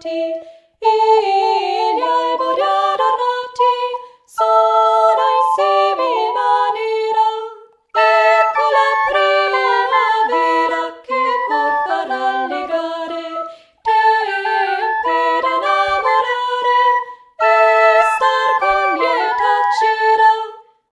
tea.